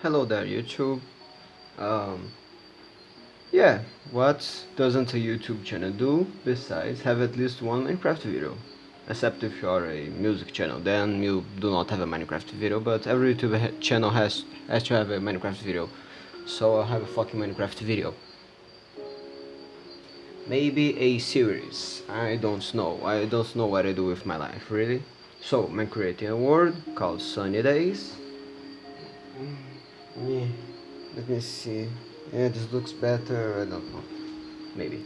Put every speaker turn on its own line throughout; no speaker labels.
Hello there YouTube. Um, yeah, what doesn't a YouTube channel do besides have at least one Minecraft video? Except if you are a music channel, then you do not have a Minecraft video, but every YouTube ha channel has, has to have a Minecraft video. So I'll have a fucking Minecraft video. Maybe a series, I don't know, I don't know what I do with my life, really. So, I'm creating a world called Sunny Days. Yeah, let me see. Yeah, this looks better. I don't know. Maybe.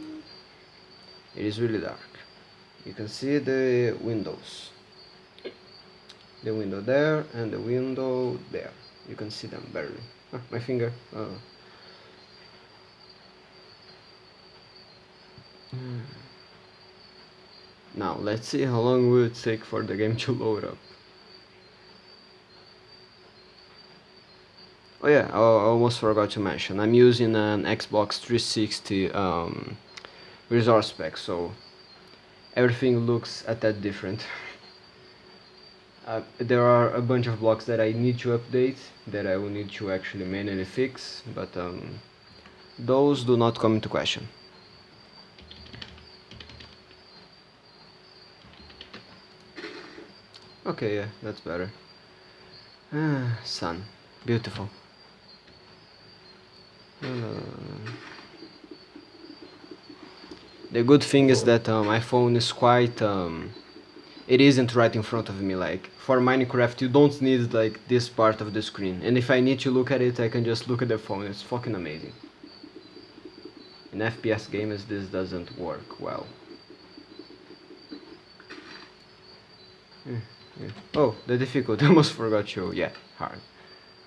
It is really dark. You can see the windows. The window there and the window there. You can see them barely. Ah, my finger. Oh. Now let's see how long will it take for the game to load up. Oh yeah, I almost forgot to mention, I'm using an Xbox 360 um, resource pack, so everything looks at that different. uh, there are a bunch of blocks that I need to update, that I will need to actually manually fix, but um, those do not come into question. Okay, yeah, that's better. Ah, sun. Beautiful. The good thing is that uh, my phone is quite um, it isn't right in front of me. Like for Minecraft you don't need like this part of the screen. And if I need to look at it I can just look at the phone. It's fucking amazing. In FPS games this doesn't work well. Yeah, yeah. oh the difficulty I almost forgot you. Yeah hard.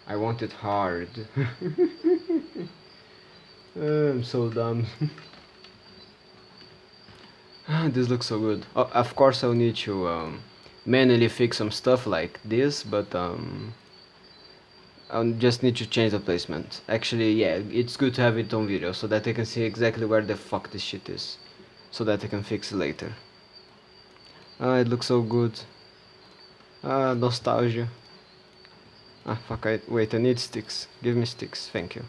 I want it hard I'm so dumb. this looks so good. Oh, of course I'll need to um, manually fix some stuff like this, but um, I'll just need to change the placement. Actually, yeah, it's good to have it on video, so that I can see exactly where the fuck this shit is. So that I can fix it later. Ah, it looks so good. Ah, nostalgia. Ah, fuck, I, wait, I need sticks. Give me sticks, thank you.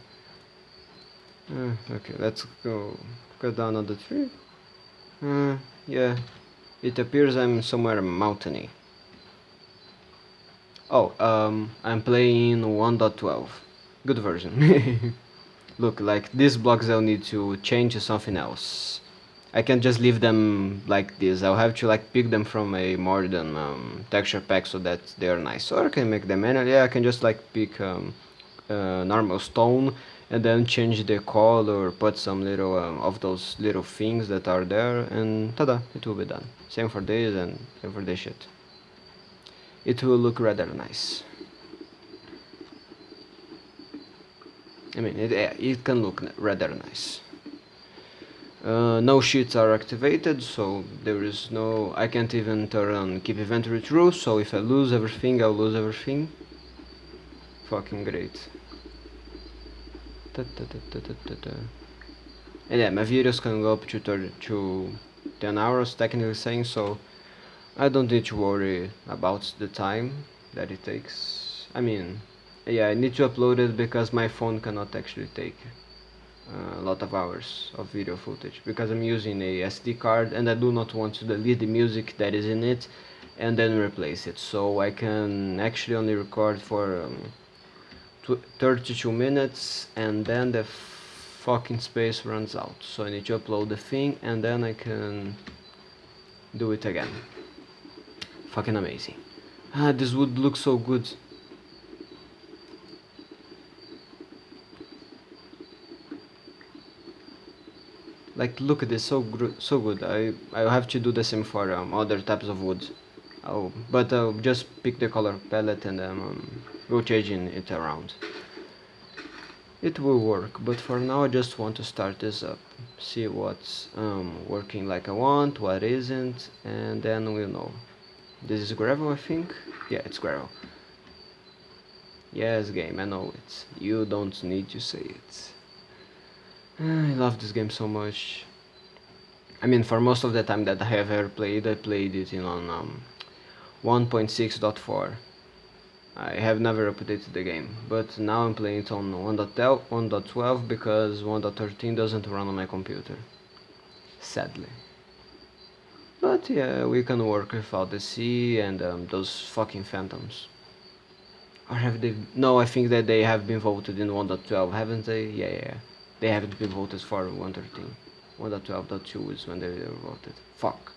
Uh, okay, let's go go down on the tree. Uh, yeah, it appears I'm somewhere mountainy. Oh, um, I'm playing 1.12. Good version. Look, like these blocks I'll need to change to something else. I can't just leave them like this. I'll have to like pick them from a modern um, texture pack so that they're nice. Or I can make them manually. Yeah, I can just like pick um, uh, normal stone and then change the color put some little um, of those little things that are there and tada it will be done. Same for this and for this shit. It will look rather nice. I mean it, it can look rather nice. Uh, no sheets are activated so there is no I can't even turn on keep inventory true so if I lose everything I'll lose everything. Fucking great and yeah, my videos can go up to, 30, to 10 hours, technically saying, so I don't need to worry about the time that it takes. I mean, yeah, I need to upload it because my phone cannot actually take uh, a lot of hours of video footage because I'm using a SD card and I do not want to delete the music that is in it and then replace it so I can actually only record for um, 32 minutes and then the fucking space runs out. So I need to upload the thing and then I can do it again. Fucking amazing. Ah this would look so good. Like look at this so so good. I I have to do the same for um, other types of wood. Oh but I'll just pick the color palette and um, rotating it around. It will work but for now I just want to start this up see what's um, working like I want what isn't and then we'll know. This is gravel I think? Yeah it's gravel. Yes game I know it. You don't need to say it. I love this game so much. I mean for most of the time that I have ever played I played it in on um, 1.6.4 I have never updated the game, but now I'm playing it on 1.12 because 1.13 doesn't run on my computer. Sadly. But yeah, we can work without the sea and um, those fucking phantoms. Or have they... No, I think that they have been voted in 1.12, haven't they? Yeah, yeah. They haven't been voted for 1.13. 1.12.2 is when they were voted. Fuck.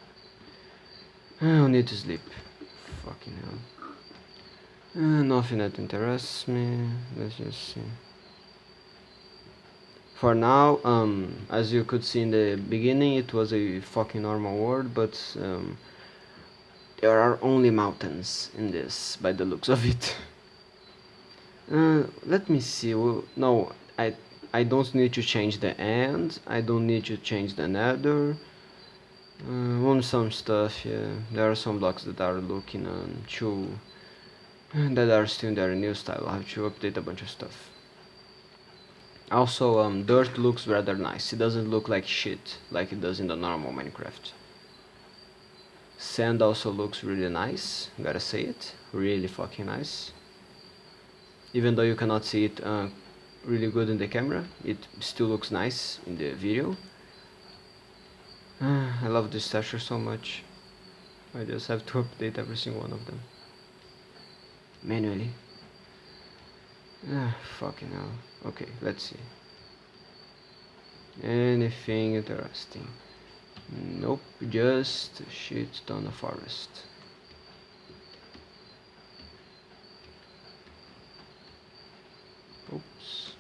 I need to sleep. Fucking hell. Uh, nothing that interests me. Let's just see. For now, um, as you could see in the beginning, it was a fucking normal world, but um, there are only mountains in this, by the looks of it. Uh, let me see. Well, no, I I don't need to change the end. I don't need to change the nether. Uh, on some stuff, yeah. There are some blocks that are looking um, too that are still in their new style. I have to update a bunch of stuff. Also, um, dirt looks rather nice. It doesn't look like shit like it does in the normal Minecraft. Sand also looks really nice, gotta say it. Really fucking nice even though you cannot see it uh, really good in the camera it still looks nice in the video uh, I love this stasher so much I just have to update every single one of them manually ah fucking hell okay let's see anything interesting nope just shit ton of forest Oops.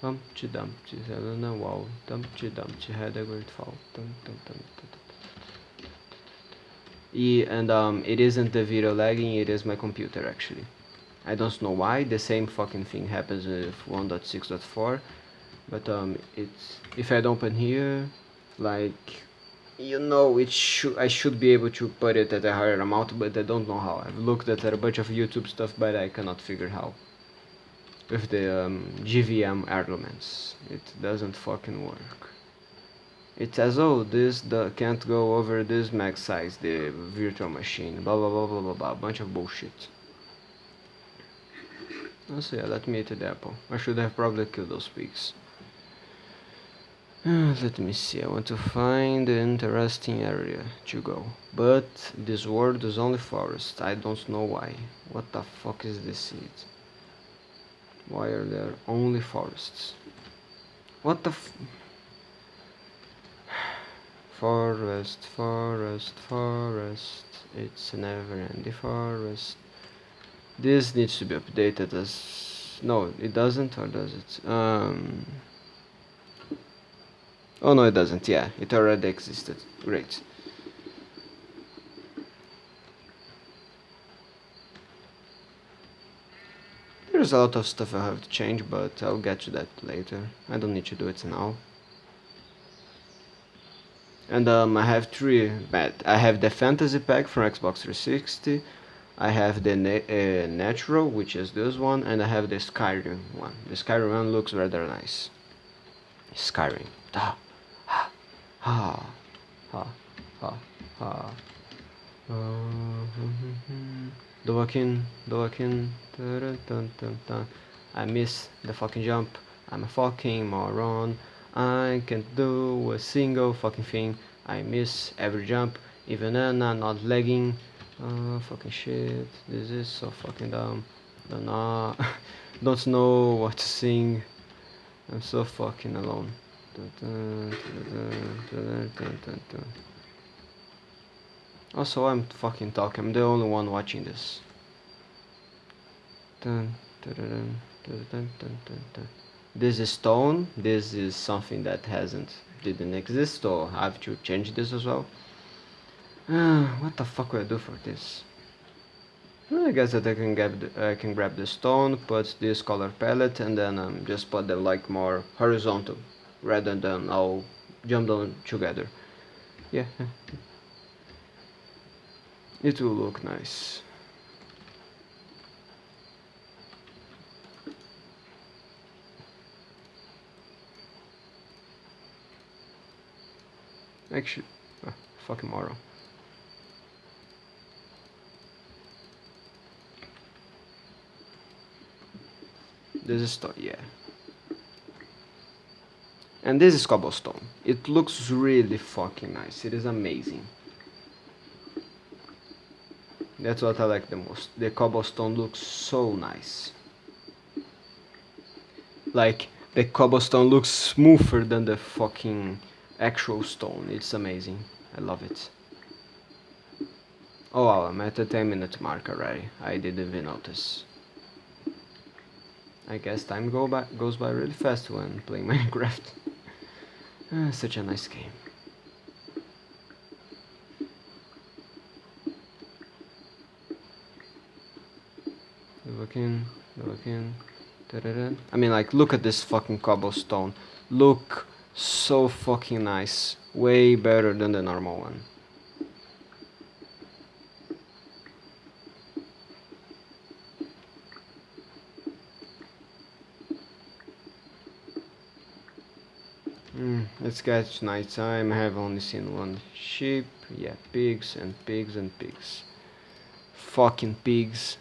Humpty Dumpty sat on a wall. Dumpty Dumpty had a great fall. Dum, dum, dum, and um, it isn't the video lagging, it is my computer actually. I don't know why, the same fucking thing happens with 1.6.4 but um, it's if I open here like you know it should I should be able to put it at a higher amount but I don't know how I've looked at a bunch of YouTube stuff but I cannot figure how with the um, JVM arguments. It doesn't fucking work. It says, oh, this the, can't go over this max size, the virtual machine, blah blah blah blah blah blah, bunch of bullshit. So yeah, let me eat the apple. I should have probably killed those pigs. Uh, let me see, I want to find an interesting area to go. But this world is only forest, I don't know why. What the fuck is this seed? Why are there only forests? What the Forest, forest, forest. It's a never-ending forest. This needs to be updated as... No, it doesn't, or does it? Um... Oh no, it doesn't. Yeah, it already existed. Great. There's a lot of stuff I have to change, but I'll get to that later. I don't need to do it now. And um, I have three bad. I have the fantasy pack from Xbox 360. I have the na uh, natural, which is this one, and I have the Skyrim one. The Skyrim one looks rather nice. Skyrim. Ha ha ha ha ha ha. Dun, dun, dun, dun. I miss the fucking jump. I'm a fucking moron. I can't do a single fucking thing. I miss every jump, even then I'm not lagging. Oh, fucking shit. This is so fucking dumb. Don't know, don't know what to sing. I'm so fucking alone. Dun, dun, dun, also, I'm fucking talking. I'm the only one watching this. Dun, dun, dun, this is stone. This is something that hasn't didn't exist, so I have to change this as well. Uh, what the fuck will I do for this? I guess that I can grab the, I can grab the stone, put this color palette, and then um, just put them like more horizontal, rather than all jump down together. Yeah. It will look nice. Actually, ah, fucking moron. This is stone, yeah. And this is cobblestone. It looks really fucking nice. It is amazing. That's what I like the most. The cobblestone looks so nice. Like, the cobblestone looks smoother than the fucking actual stone. It's amazing. I love it. Oh wow, I'm at the 10 minute mark already. I didn't even notice. I guess time go by, goes by really fast when playing Minecraft. uh, such a nice game. Looking, looking. I mean, like, look at this fucking cobblestone. Look so fucking nice. Way better than the normal one. Mm, let's get night time. I have only seen one sheep. Yeah, pigs and pigs and pigs. Fucking pigs.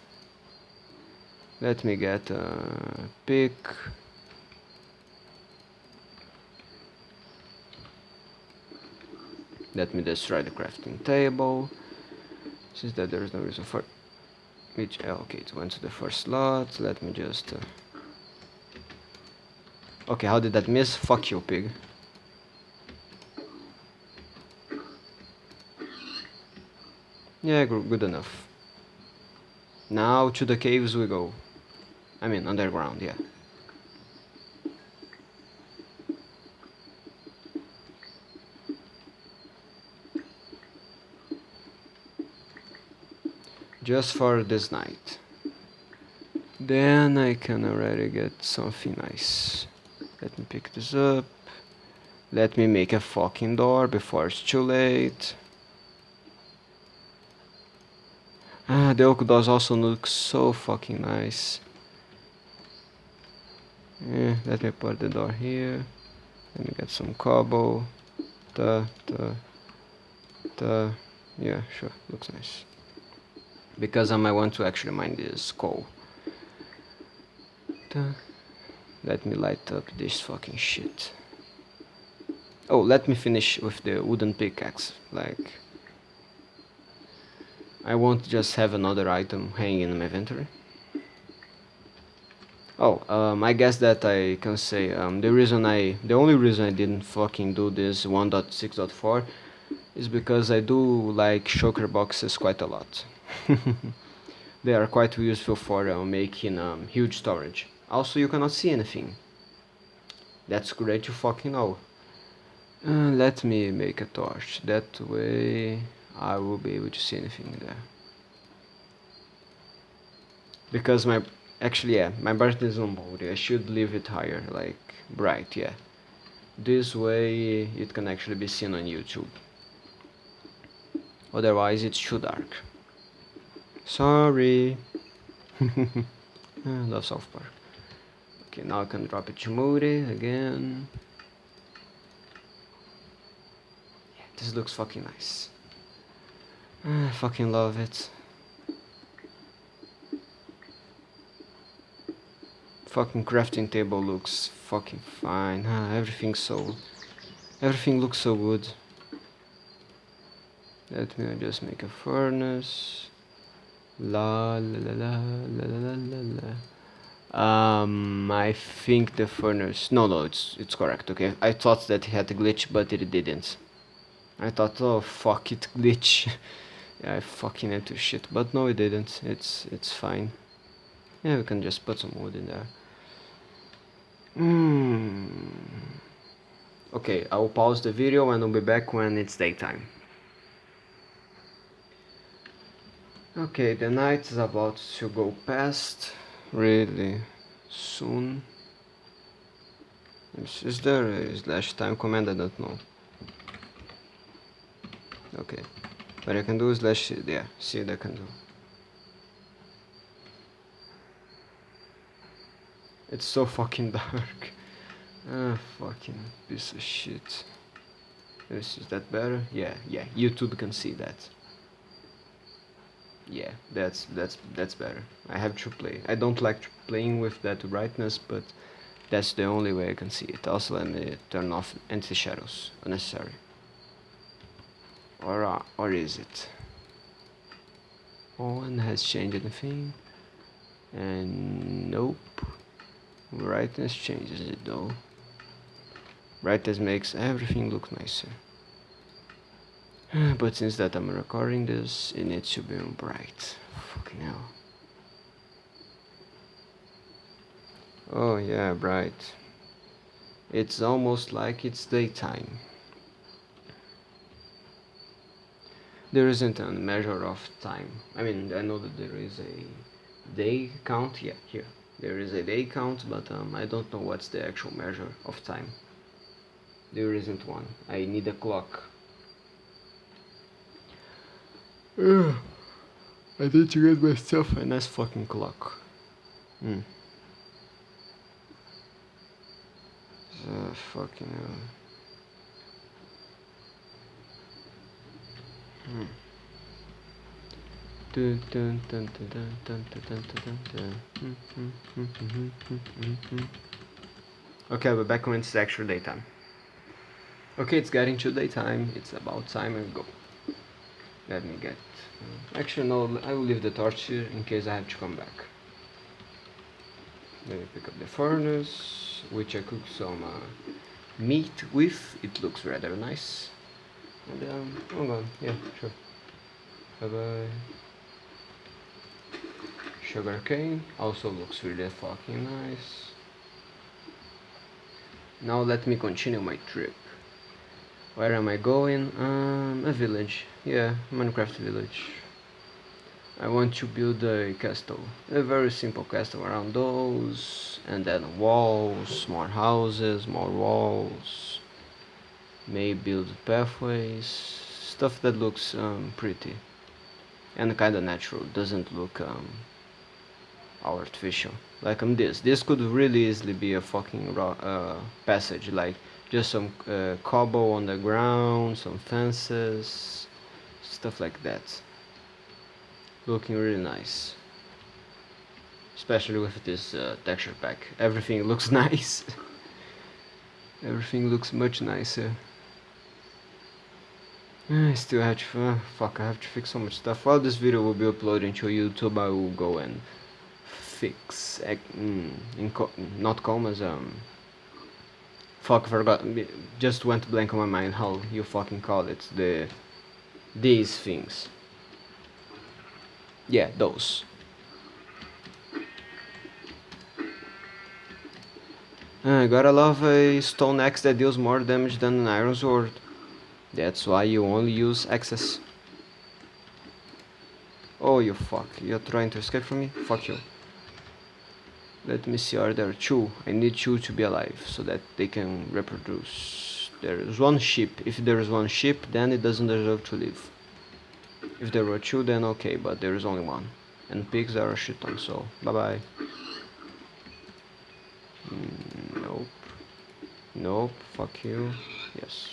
Let me get a pick. Let me destroy the crafting table. Since that there is no reason for which okay it went to the first slot. Let me just uh, Okay, how did that miss? Fuck you, pig. Yeah, good enough. Now to the caves we go. I mean, underground, yeah. Just for this night. Then I can already get something nice. Let me pick this up. Let me make a fucking door before it's too late. Ah, the oak doors also look so fucking nice. Yeah, let me put the door here. Let me get some cobble. Da, da, da. Yeah, sure, looks nice. Because I might want to actually mine this coal. Let me light up this fucking shit. Oh, let me finish with the wooden pickaxe. Like, I won't just have another item hanging in my inventory. Oh, um, I guess that I can say um, the reason I, the only reason I didn't fucking do this 1.6.4 is because I do like shulker boxes quite a lot. they are quite useful for uh, making um, huge storage. Also, you cannot see anything. That's great to fucking know. Uh, let me make a torch. That way I will be able to see anything there. Because my... Actually, yeah, my brightness is on mode. I should leave it higher, like bright, yeah. This way it can actually be seen on YouTube. Otherwise it's too dark. Sorry. I love South Park. Okay, now I can drop it to Moody again. Yeah, this looks fucking nice. I fucking love it. Fucking crafting table looks fucking fine. Ah, everything so... Everything looks so good. Let me just make a furnace. La la la la la la la la. Um, I think the furnace. No, no, it's it's correct. Okay, I thought that it had a glitch, but it didn't. I thought, oh fuck it, glitch. yeah, I fucking into shit, but no, it didn't. It's it's fine. Yeah, we can just put some wood in there. Hmm. Okay, I will pause the video and I'll be back when it's daytime. Okay, the night is about to go past really soon. Is, is there a slash time command? I don't know. Okay, what I can do slash yeah, see what I can do. It's so fucking dark. Ah, fucking piece of shit. Is, is that better? Yeah, yeah, YouTube can see that. Yeah. That's that's that's better. I have to play. I don't like playing with that brightness but that's the only way I can see it. Also let me turn off anti-shadows unnecessary. Or uh, or is it? No one has changed anything and nope. Brightness changes it though. Brightness makes everything look nicer but since that I'm recording this it needs to be bright. Fucking hell. Oh yeah bright. It's almost like it's daytime. There isn't a measure of time. I mean I know that there is a day count yeah here. There is a day count but um, I don't know what's the actual measure of time. There isn't one. I need a clock Ugh. I need to get myself a nice fucking clock hmm uh, fucking hell hmm Okay, we're back when it's actual daytime. Okay, it's getting to daytime. It's about time I go. Let me get... Actually, no, I will leave the torch here in case I have to come back. Let me pick up the furnace, which I cook some uh, meat with. It looks rather nice. And um, I'm gone. Yeah, sure. Bye bye sugarcane also looks really fucking nice now let me continue my trip where am I going? Um, a village. Yeah Minecraft village. I want to build a castle. A very simple castle around those and then walls more houses more walls. May build pathways. Stuff that looks um, pretty. And kinda natural. Doesn't look um, artificial. Like on this. This could really easily be a fucking uh, passage. Like just some uh, cobble on the ground some fences stuff like that. Looking really nice. Especially with this uh, texture pack. Everything looks nice. Everything looks much nicer. I still have to, uh, fuck, I have to fix so much stuff. While this video will be uploaded to YouTube, I will go and fix mm, in co not commas um fuck forgot just went blank on my mind how you fucking call it the these things. Yeah those. Uh, I gotta love a stone axe that deals more damage than an iron sword. That's why you only use axes. Oh you fuck. You're trying to escape from me? Fuck you let me see are there two? I need two to be alive so that they can reproduce. There is one sheep. If there is one sheep then it doesn't deserve to live. If there were two then okay but there is only one. And pigs are a shit ton so bye bye mm, nope. Nope fuck you. Yes.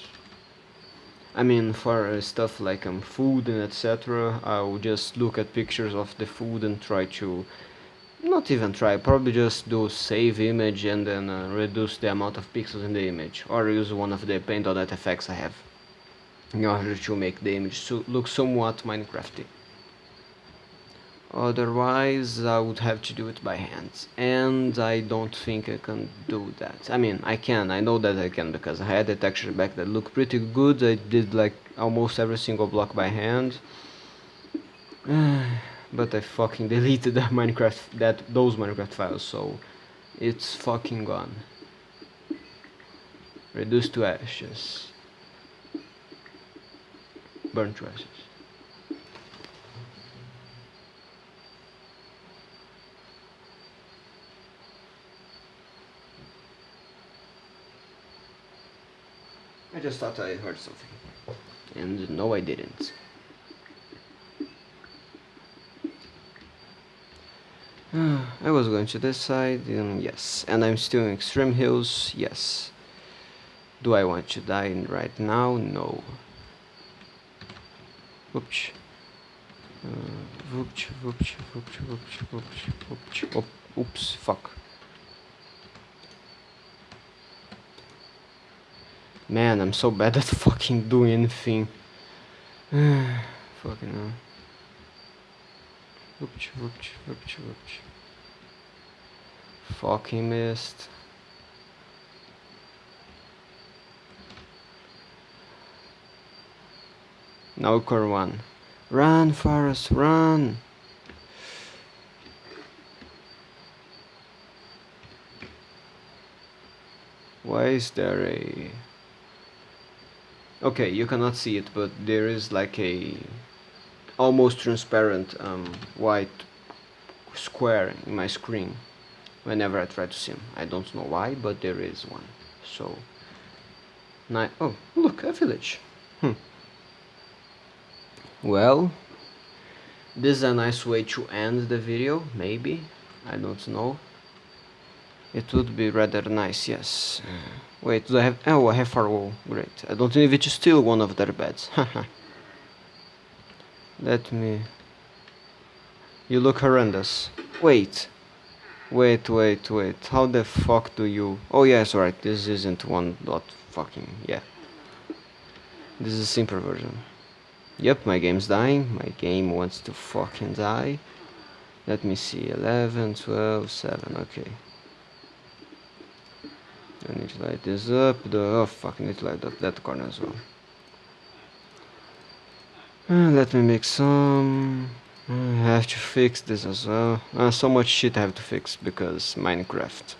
I mean for uh, stuff like um, food and etc I will just look at pictures of the food and try to not even try, probably just do save image and then uh, reduce the amount of pixels in the image or use one of the paint.net effects I have in order to make the image so look somewhat Minecrafty. Otherwise I would have to do it by hand and I don't think I can do that. I mean I can, I know that I can because I had a texture pack that looked pretty good, I did like almost every single block by hand. but I fucking deleted that Minecraft that those Minecraft files so it's fucking gone. Reduced to ashes. Burn to ashes. I just thought I heard something. And no I didn't I was going to this side, and yes. And I'm still in Extreme Hills, yes. Do I want to die right now? No. Uh, oops. Whoopch, whoopch, whoopch, whoopch, whoopch. Oh, Op oops, fuck. Man, I'm so bad at fucking doing anything. fucking hell. Whoopch, whoopch, whoopch, whoopch. Fucking missed. Now core one. Run, Forrest, run! Why is there a... Okay, you cannot see it, but there is like a almost transparent um, white square in my screen whenever I try to sim. I don't know why, but there is one. So, ni oh, look, a village. Hmm. Well, this is a nice way to end the video, maybe. I don't know. It would be rather nice, yes. Wait, do I have... Oh, I have firewall. Great. I don't need to steal one of their beds. Let me... You look horrendous. Wait. Wait, wait, wait. How the fuck do you... Oh yes, right. This isn't one dot fucking... Yeah. This is a simpler version. Yep, my game's dying. My game wants to fucking die. Let me see. 11, 12, 7. Okay. I need to light this up. The oh fuck, I need to light up that corner as well. Uh, let me make some. I have to fix this as well. Uh, so much shit I have to fix because Minecraft.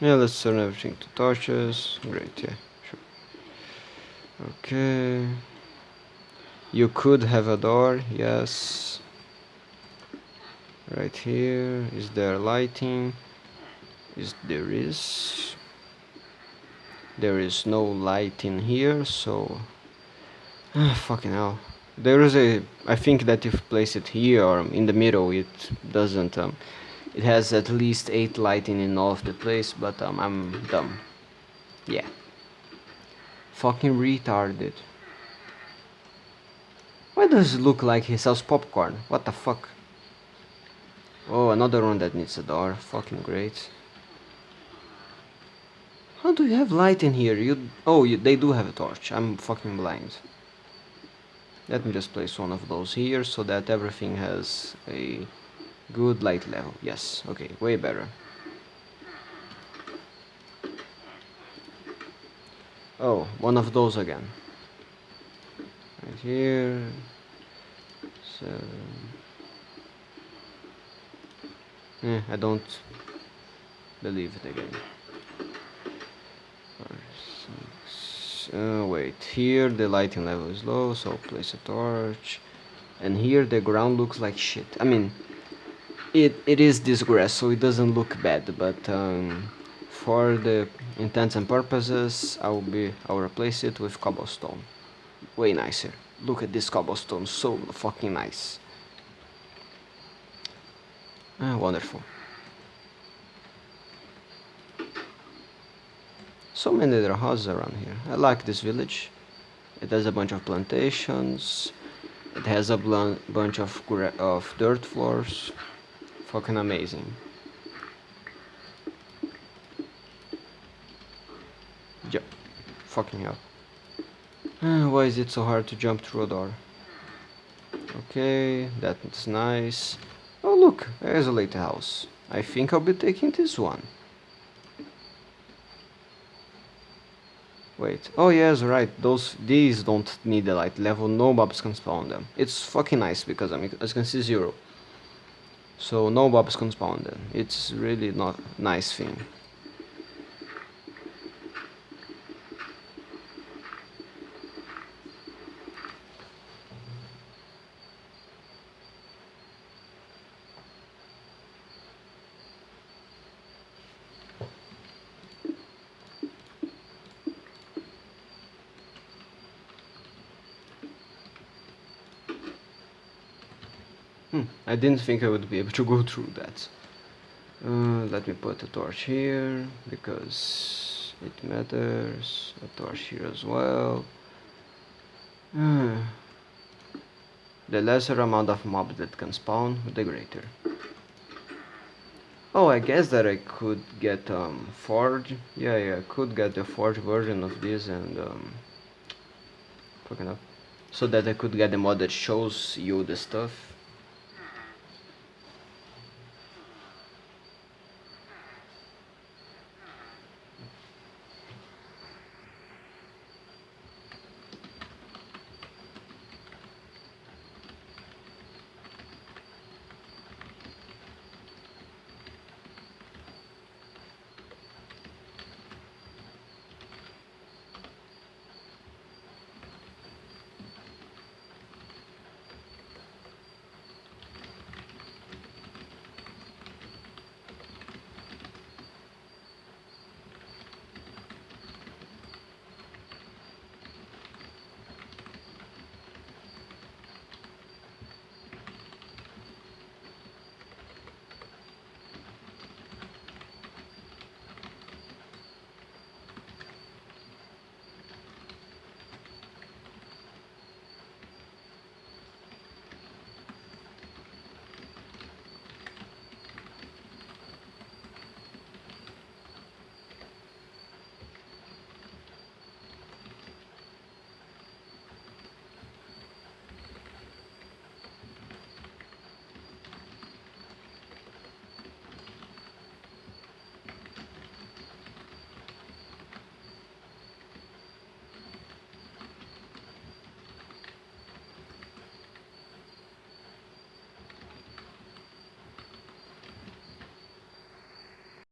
Yeah, let's turn everything to torches. Great, yeah. sure. Okay. You could have a door, yes. Right here. Is there lighting? Is there is. There is no light in here, so ah, fucking hell. There is a I think that if you place it here or in the middle it doesn't um it has at least eight lighting in all of the place, but um I'm dumb. Yeah. Fucking retarded. Why does it look like he sells popcorn? What the fuck? Oh, another one that needs a door. Fucking great. How do you have light in here? You Oh, you, they do have a torch. I'm fucking blind. Let me just place one of those here so that everything has a good light level. Yes, okay, way better. Oh, one of those again. Right here. So... Eh, I don't believe it again. Uh, wait, here the lighting level is low, so place a torch. And here the ground looks like shit. I mean, it it is this grass, so it doesn't look bad, but um, for the intents and purposes I will be I'll replace it with cobblestone. Way nicer. Look at this cobblestone so fucking nice. Ah, wonderful so many little houses around here I like this village it has a bunch of plantations it has a bunch of, of dirt floors fucking amazing Yep. Fucking hell. Uh, why is it so hard to jump through a door? Okay, that's nice. Oh look, there's a house I think I'll be taking this one. Wait, oh yes, right, those, these don't need the light level, no mobs can spawn them. It's fucking nice because I mean, as you can see zero. So no mobs can spawn them. It's really not nice thing. Hmm, I didn't think I would be able to go through that. Uh, let me put a torch here, because it matters. A torch here as well. the lesser amount of mobs that can spawn, the greater. Oh, I guess that I could get um, Forge. Yeah, yeah, I could get the Forge version of this and um, fucking up. So that I could get the mod that shows you the stuff